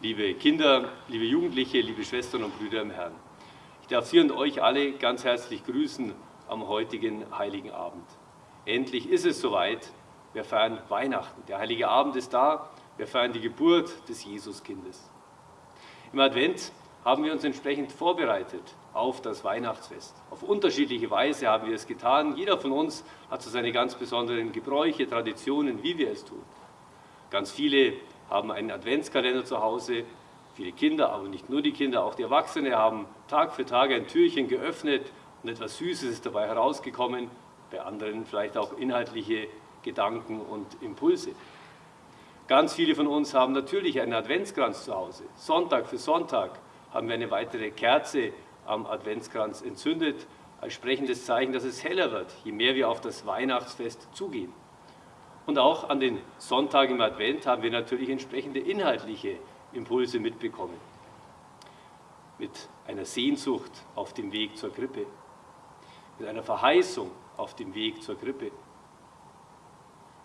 liebe Kinder, liebe Jugendliche, liebe Schwestern und Brüder im Herrn. Ich darf Sie und euch alle ganz herzlich grüßen am heutigen Heiligen Abend. Endlich ist es soweit, wir feiern Weihnachten. Der Heilige Abend ist da, wir feiern die Geburt des Jesuskindes. Im Advent haben wir uns entsprechend vorbereitet auf das Weihnachtsfest. Auf unterschiedliche Weise haben wir es getan. Jeder von uns hat so seine ganz besonderen Gebräuche, Traditionen, wie wir es tun. Ganz viele haben einen Adventskalender zu Hause. Viele Kinder, aber nicht nur die Kinder, auch die Erwachsenen haben Tag für Tag ein Türchen geöffnet und etwas Süßes ist dabei herausgekommen. Bei anderen vielleicht auch inhaltliche Gedanken und Impulse. Ganz viele von uns haben natürlich einen Adventskranz zu Hause. Sonntag für Sonntag haben wir eine weitere Kerze am Adventskranz entzündet, als sprechendes Zeichen, dass es heller wird, je mehr wir auf das Weihnachtsfest zugehen. Und auch an den Sonntagen im Advent haben wir natürlich entsprechende inhaltliche Impulse mitbekommen. Mit einer Sehnsucht auf dem Weg zur Krippe, mit einer Verheißung auf dem Weg zur Krippe,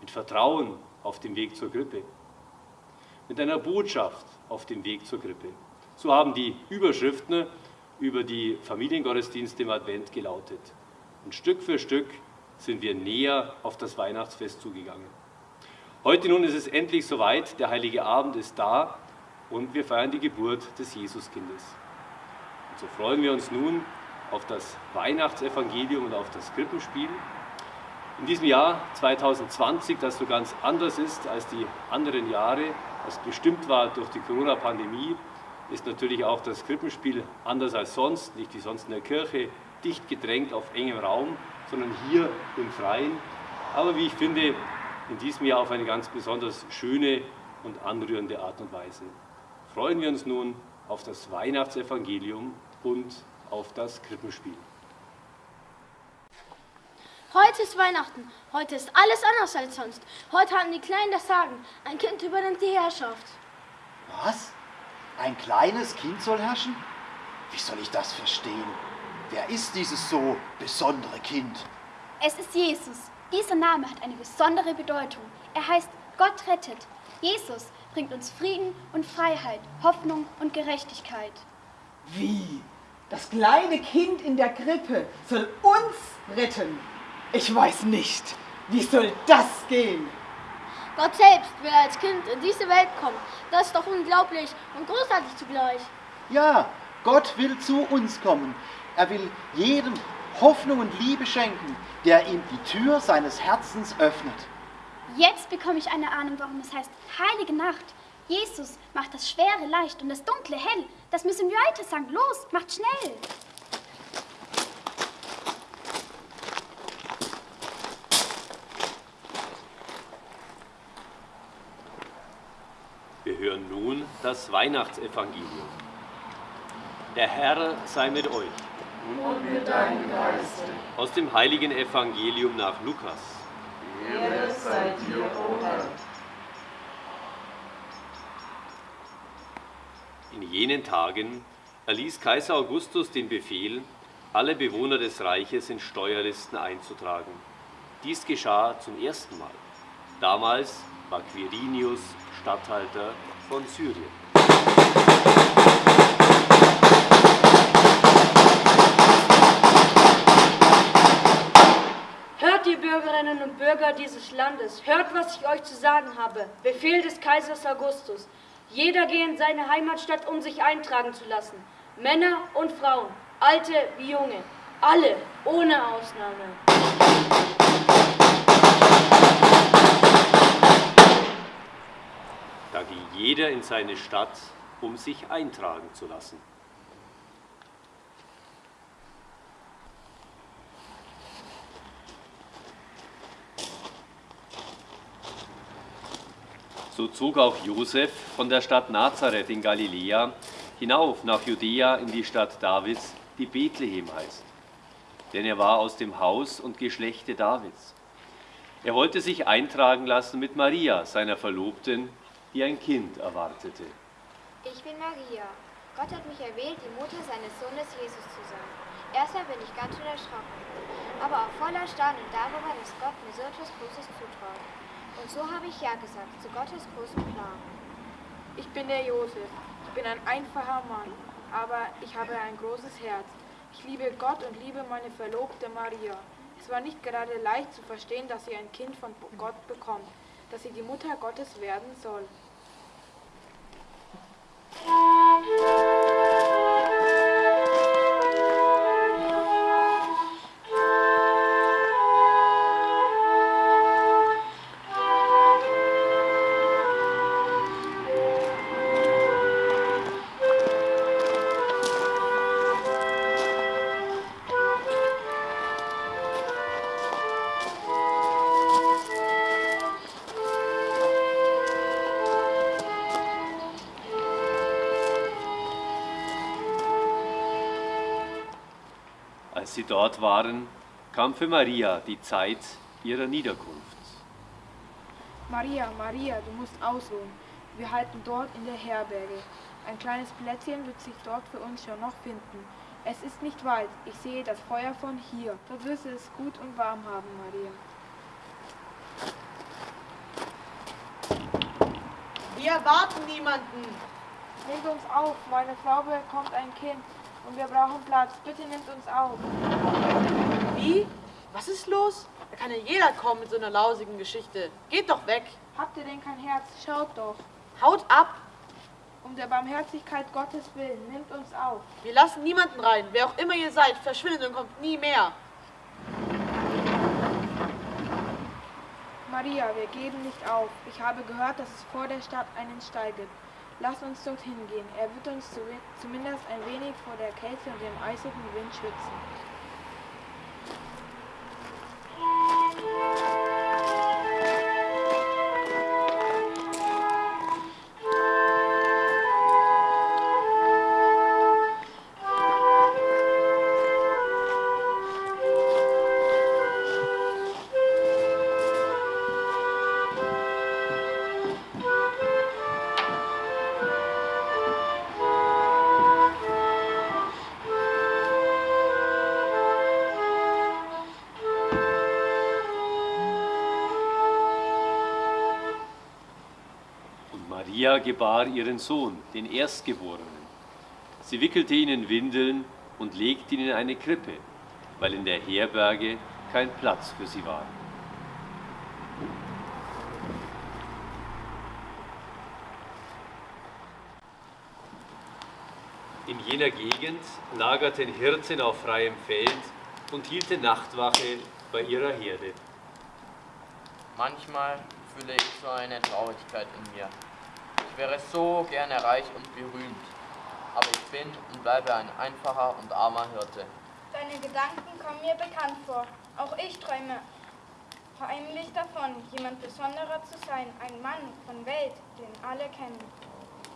mit Vertrauen auf dem Weg zur Krippe, mit einer Botschaft auf dem Weg zur Krippe. So haben die Überschriften über die Familiengottesdienste im Advent gelautet. Und Stück für Stück sind wir näher auf das Weihnachtsfest zugegangen. Heute nun ist es endlich soweit, der Heilige Abend ist da und wir feiern die Geburt des Jesuskindes. Und so freuen wir uns nun auf das Weihnachtsevangelium und auf das Krippenspiel. In diesem Jahr 2020, das so ganz anders ist als die anderen Jahre, das bestimmt war durch die Corona-Pandemie, ist natürlich auch das Krippenspiel anders als sonst, nicht wie sonst in der Kirche, dicht gedrängt auf engem Raum, sondern hier im Freien. Aber wie ich finde, in diesem Jahr auf eine ganz besonders schöne und anrührende Art und Weise. Freuen wir uns nun auf das Weihnachtsevangelium und auf das Krippenspiel. Heute ist Weihnachten. Heute ist alles anders als sonst. Heute haben die Kleinen das Sagen. Ein Kind übernimmt die Herrschaft. Was? Ein kleines Kind soll herrschen? Wie soll ich das verstehen? Wer ist dieses so besondere Kind? Es ist Jesus. Dieser Name hat eine besondere Bedeutung. Er heißt Gott rettet. Jesus bringt uns Frieden und Freiheit, Hoffnung und Gerechtigkeit. Wie? Das kleine Kind in der Krippe soll uns retten? Ich weiß nicht. Wie soll das gehen? Gott selbst will als Kind in diese Welt kommen. Das ist doch unglaublich und großartig zugleich. Ja, Gott will zu uns kommen. Er will jedem Hoffnung und Liebe schenken, der ihm die Tür seines Herzens öffnet. Jetzt bekomme ich eine Ahnung, warum es heißt Heilige Nacht. Jesus macht das Schwere leicht und das Dunkle hell. Das müssen wir weiter sagen. Los, macht schnell. Wir hören nun das Weihnachtsevangelium. Der Herr sei mit euch. Und mit deinem Geiste. Aus dem heiligen Evangelium nach Lukas. Ehre sei dir, o Herr. In jenen Tagen erließ Kaiser Augustus den Befehl, alle Bewohner des Reiches in Steuerlisten einzutragen. Dies geschah zum ersten Mal. Damals war Quirinius Statthalter von Syrien. Landes, hört, was ich euch zu sagen habe. Befehl des Kaisers Augustus. Jeder gehe in seine Heimatstadt, um sich eintragen zu lassen. Männer und Frauen, alte wie junge, alle, ohne Ausnahme. Da ging jeder in seine Stadt, um sich eintragen zu lassen. So zog auch Josef von der Stadt Nazareth in Galiläa hinauf nach Judäa in die Stadt Davids, die Bethlehem heißt. Denn er war aus dem Haus und Geschlechte Davids. Er wollte sich eintragen lassen mit Maria, seiner Verlobten, die ein Kind erwartete. Ich bin Maria. Gott hat mich erwählt, die Mutter seines Sohnes Jesus zu sein. Erstmal bin ich ganz schön erschrocken, aber auch voller Staunen darüber, dass Gott mir so etwas Großes zutraut. Und so habe ich Ja gesagt zu Gottes großem Plan. Ich bin der Josef. Ich bin ein einfacher Mann, aber ich habe ein großes Herz. Ich liebe Gott und liebe meine Verlobte Maria. Es war nicht gerade leicht zu verstehen, dass sie ein Kind von Gott bekommt, dass sie die Mutter Gottes werden soll. Als sie dort waren, kam für Maria die Zeit ihrer Niederkunft. Maria, Maria, du musst ausruhen. Wir halten dort in der Herberge. Ein kleines Plätzchen wird sich dort für uns schon noch finden. Es ist nicht weit. Ich sehe das Feuer von hier. Dort wirst du es gut und warm haben, Maria. Wir erwarten niemanden. Nehmt uns auf. Meine Frau bekommt ein Kind und wir brauchen Platz. Bitte nehmt uns auf. Wie? Was ist los? Da kann ja jeder kommen mit so einer lausigen Geschichte. Geht doch weg. Habt ihr denn kein Herz? Schaut doch. Haut ab. Um der Barmherzigkeit Gottes willen, nehmt uns auf. Wir lassen niemanden rein. Wer auch immer ihr seid, verschwindet und kommt nie mehr. Maria, wir geben nicht auf. Ich habe gehört, dass es vor der Stadt einen Stall gibt. Lass uns dorthin gehen. Er wird uns zumindest ein wenig vor der Kälte und dem eisigen Wind schützen. Maria gebar ihren Sohn, den Erstgeborenen. Sie wickelte ihn in Windeln und legte ihn in eine Krippe, weil in der Herberge kein Platz für sie war. In jener Gegend lagerten Hirten auf freiem Feld und hielten Nachtwache bei ihrer Herde. Manchmal fühle ich so eine Traurigkeit in mir. Ich wäre so gerne reich und berühmt, aber ich bin und bleibe ein einfacher und armer Hirte. Deine Gedanken kommen mir bekannt vor. Auch ich träume heimlich davon, jemand Besonderer zu sein, ein Mann von Welt, den alle kennen.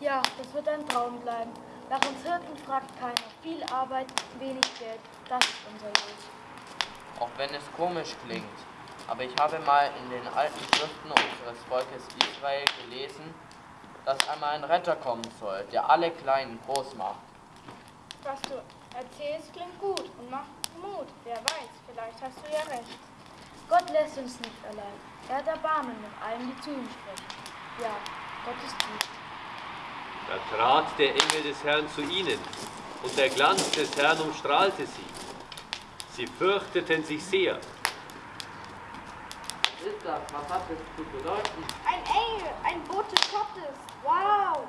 Ja, das wird ein Traum bleiben. Nach uns Hirten fragt keiner. Viel Arbeit, wenig Geld. Das ist unser Los. Auch wenn es komisch klingt, aber ich habe mal in den alten Schriften unseres Volkes Israel gelesen, dass einmal ein Retter kommen soll, der alle Kleinen groß macht. Was du erzählst, klingt gut und macht Mut. Wer weiß, vielleicht hast du ja recht. Gott lässt uns nicht allein. Er hat Erbarmen mit allen, die zu ihm sprechen. Ja, Gott ist gut. Da trat der Engel des Herrn zu ihnen, und der Glanz des Herrn umstrahlte sie. Sie fürchteten sich sehr. Was ist das? Was hat es zu bedeuten? Ein Engel, ein Bote Gottes. Wow!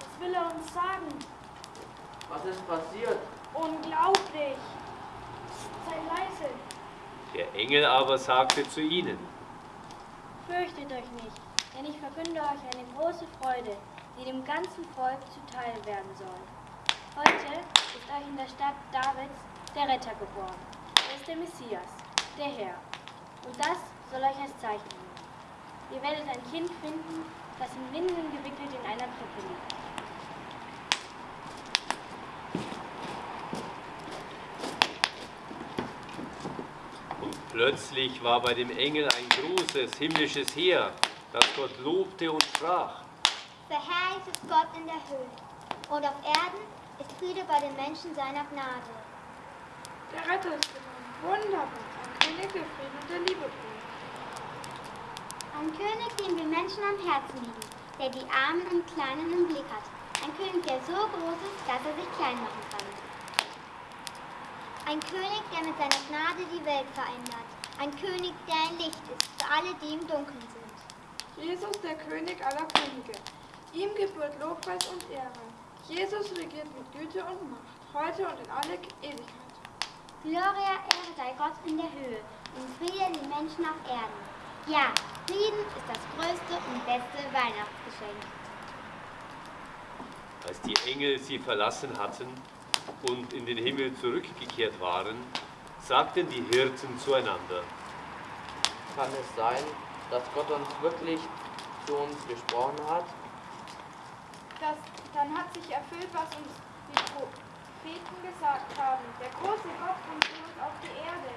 Was will er uns sagen? Was ist passiert? Unglaublich! Sei leise. Der Engel aber sagte zu ihnen, Fürchtet euch nicht, denn ich verkünde euch eine große Freude, die dem ganzen Volk zuteil werden soll. Heute ist euch in der Stadt Davids der Retter geboren. Er ist der Messias, der Herr. Und das soll euch als Zeichen dienen. Ihr werdet ein Kind finden, das in Winden gewickelt in einer Krippe liegt. Und plötzlich war bei dem Engel ein großes himmlisches Heer, das Gott lobte und sprach. Verherrlicht ist Gott in der Höhe, und auf Erden ist Friede bei den Menschen seiner Gnade. Der Retter ist gekommen. Wunderbar. Ein König der Frieden und der Liebe bringt. Ein König, den wir Menschen am Herzen liegen. der die Armen und Kleinen im Blick hat. Ein König, der so groß ist, dass er sich klein machen kann. Ein König, der mit seiner Gnade die Welt verändert. Ein König, der ein Licht ist für alle, die im Dunkeln sind. Jesus, der König aller Könige. Ihm gebührt Lobpreis und Ehre. Jesus regiert mit Güte und Macht, heute und in alle Ewigkeit. Gloria, Ehre sei Gott in der Höhe und Friede den Menschen auf Erden. Ja, Frieden ist das größte und beste Weihnachtsgeschenk. Als die Engel sie verlassen hatten und in den Himmel zurückgekehrt waren, sagten die Hirten zueinander, Kann es sein, dass Gott uns wirklich zu uns gesprochen hat? Das, dann hat sich erfüllt, was uns die Propheten gesagt haben. Der große Gott kommt zu uns auf die Erde.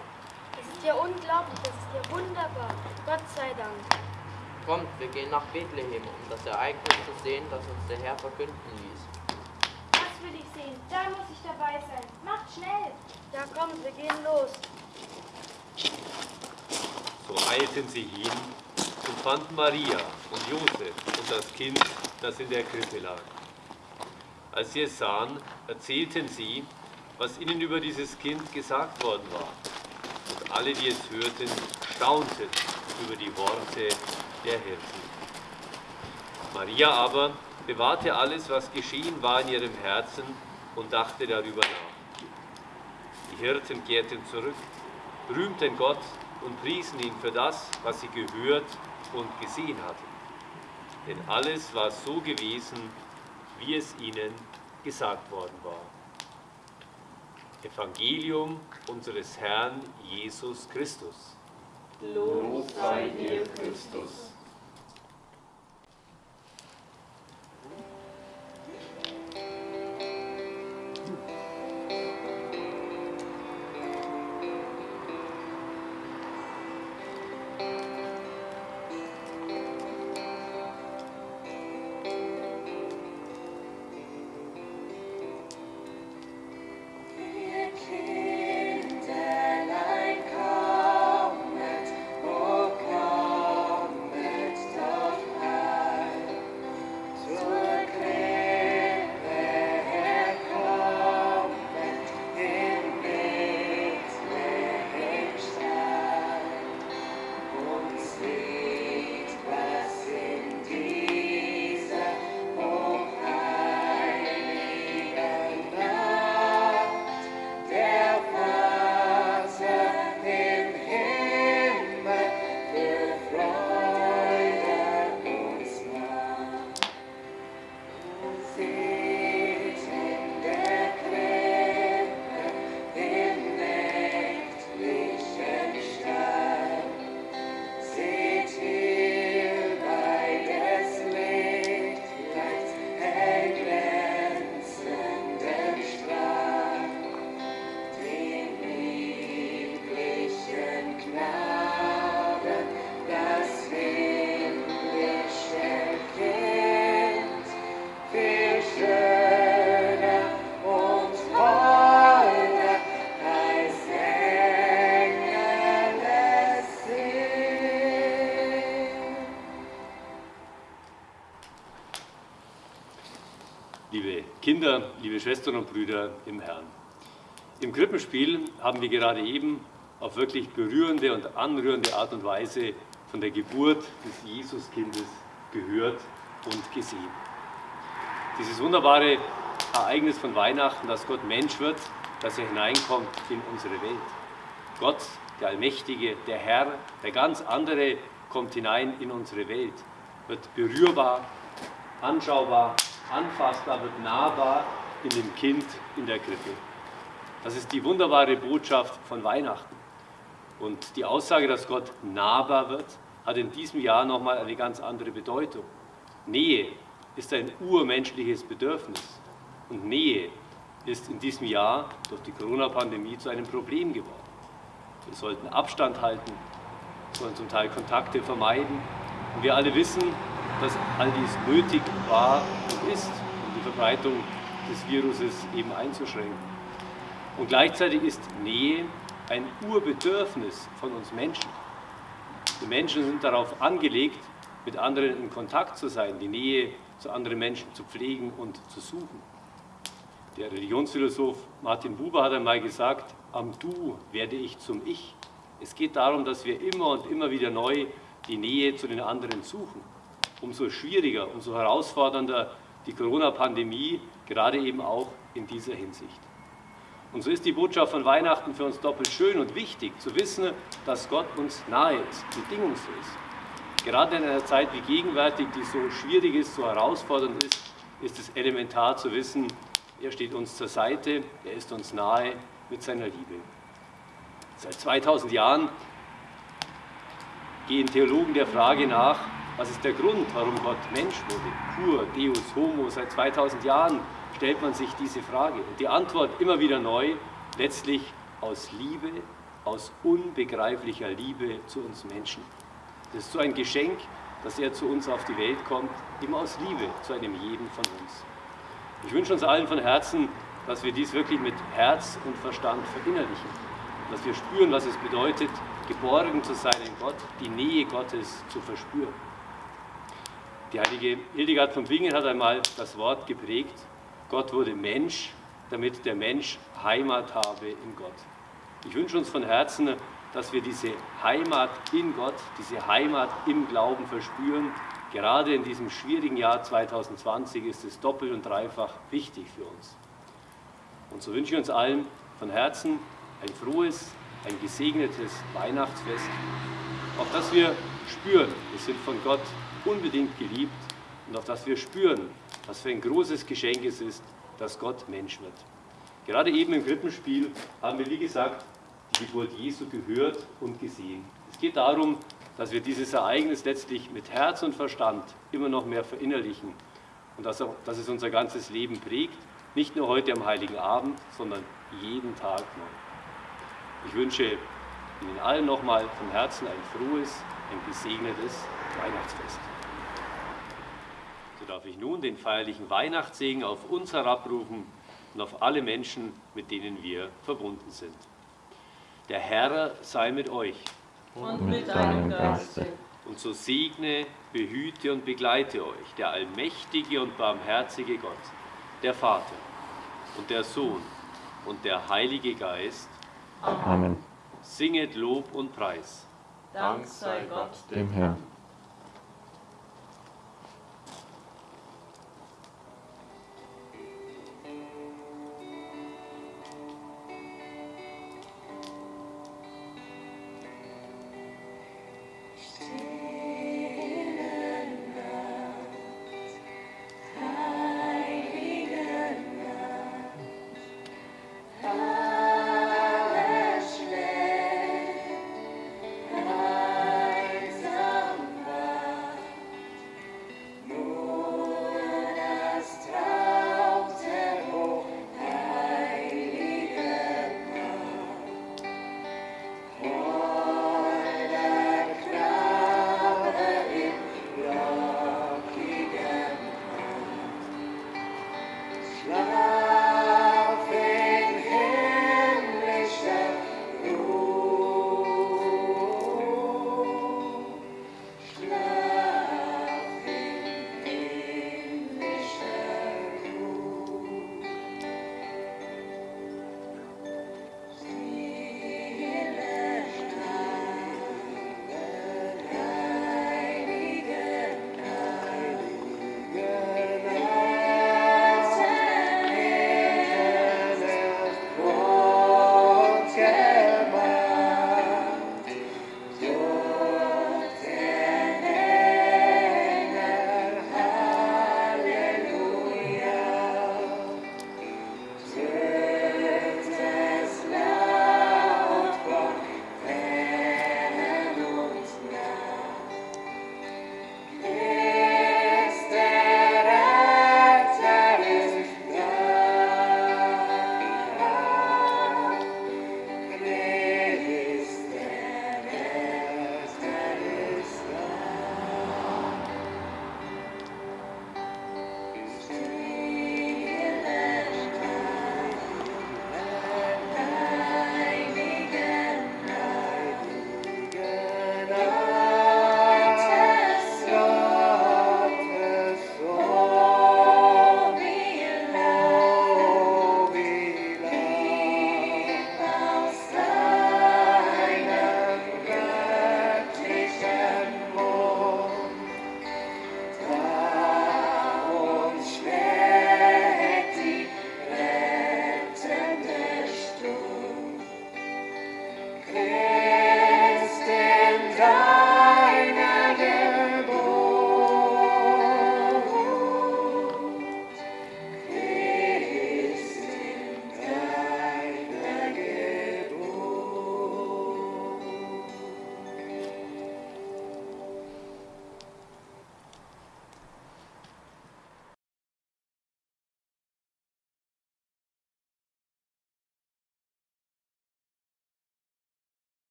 Das ist ja unglaublich, das ist ja wunderbar. Gott sei Dank. Kommt, wir gehen nach Bethlehem, um das Ereignis zu sehen, das uns der Herr verkünden ließ. Das will ich sehen. Da muss ich dabei sein. Macht schnell. Ja, kommt, wir gehen los. So eilten sie hin und fanden Maria und Josef und das Kind, das in der Krippe lag. Als sie es sahen, erzählten sie, was ihnen über dieses Kind gesagt worden war. Alle, die es hörten, staunten über die Worte der Hirten. Maria aber bewahrte alles, was geschehen war in ihrem Herzen und dachte darüber nach. Die Hirten kehrten zurück, rühmten Gott und priesen ihn für das, was sie gehört und gesehen hatten. Denn alles war so gewesen, wie es ihnen gesagt worden war. Evangelium unseres Herrn Jesus Christus. Lob sei dir, Christus. Kinder, liebe Schwestern und Brüder im Herrn. Im Krippenspiel haben wir gerade eben auf wirklich berührende und anrührende Art und Weise von der Geburt des Jesuskindes gehört und gesehen. Dieses wunderbare Ereignis von Weihnachten, dass Gott Mensch wird, dass er hineinkommt in unsere Welt. Gott, der Allmächtige, der Herr, der ganz andere, kommt hinein in unsere Welt, wird berührbar, anschaubar, anfassbar, wird nahbar in dem Kind in der Krippe. Das ist die wunderbare Botschaft von Weihnachten. Und die Aussage, dass Gott nahbar wird, hat in diesem Jahr nochmal eine ganz andere Bedeutung. Nähe ist ein urmenschliches Bedürfnis. Und Nähe ist in diesem Jahr durch die Corona-Pandemie zu einem Problem geworden. Wir sollten Abstand halten, sollen zum Teil Kontakte vermeiden. Und wir alle wissen, dass all dies nötig war und ist, um die Verbreitung des Viruses eben einzuschränken. Und gleichzeitig ist Nähe ein Urbedürfnis von uns Menschen. Die Menschen sind darauf angelegt, mit anderen in Kontakt zu sein, die Nähe zu anderen Menschen zu pflegen und zu suchen. Der Religionsphilosoph Martin Buber hat einmal gesagt, am Du werde ich zum Ich. Es geht darum, dass wir immer und immer wieder neu die Nähe zu den anderen suchen. Umso schwieriger, umso herausfordernder die Corona-Pandemie, gerade eben auch in dieser Hinsicht. Und so ist die Botschaft von Weihnachten für uns doppelt schön und wichtig, zu wissen, dass Gott uns nahe ist, bedingungslos. Gerade in einer Zeit wie gegenwärtig, die so schwierig ist, so herausfordernd ist, ist es elementar zu wissen, er steht uns zur Seite, er ist uns nahe mit seiner Liebe. Seit 2000 Jahren gehen Theologen der Frage nach, was ist der Grund, warum Gott Mensch wurde? Pur, Deus, Homo, seit 2000 Jahren stellt man sich diese Frage. Und die Antwort immer wieder neu, letztlich aus Liebe, aus unbegreiflicher Liebe zu uns Menschen. Das ist so ein Geschenk, dass er zu uns auf die Welt kommt, immer aus Liebe zu einem jeden von uns. Ich wünsche uns allen von Herzen, dass wir dies wirklich mit Herz und Verstand verinnerlichen, dass wir spüren, was es bedeutet, geborgen zu sein in Gott, die Nähe Gottes zu verspüren. Die heilige Hildegard von Bingen hat einmal das Wort geprägt, Gott wurde Mensch, damit der Mensch Heimat habe in Gott. Ich wünsche uns von Herzen, dass wir diese Heimat in Gott, diese Heimat im Glauben verspüren. Gerade in diesem schwierigen Jahr 2020 ist es doppelt und dreifach wichtig für uns. Und so wünsche ich uns allen von Herzen ein frohes, ein gesegnetes Weihnachtsfest, auf das wir spüren, wir sind von Gott unbedingt geliebt und auf das wir spüren, was für ein großes Geschenk es ist, dass Gott Mensch wird. Gerade eben im Krippenspiel haben wir, wie gesagt, die Geburt Jesu gehört und gesehen. Es geht darum, dass wir dieses Ereignis letztlich mit Herz und Verstand immer noch mehr verinnerlichen und dass, auch, dass es unser ganzes Leben prägt, nicht nur heute am Heiligen Abend, sondern jeden Tag neu. Ich wünsche Ihnen allen nochmal von Herzen ein frohes, ein gesegnetes Weihnachtsfest. So darf ich nun den feierlichen Weihnachtssegen auf uns herabrufen und auf alle Menschen, mit denen wir verbunden sind. Der Herr sei mit euch. Und mit deinem Geiste. Und so segne, behüte und begleite euch der allmächtige und barmherzige Gott, der Vater und der Sohn und der Heilige Geist. Amen. Singet Lob und Preis. Dank sei Gott dem Herrn.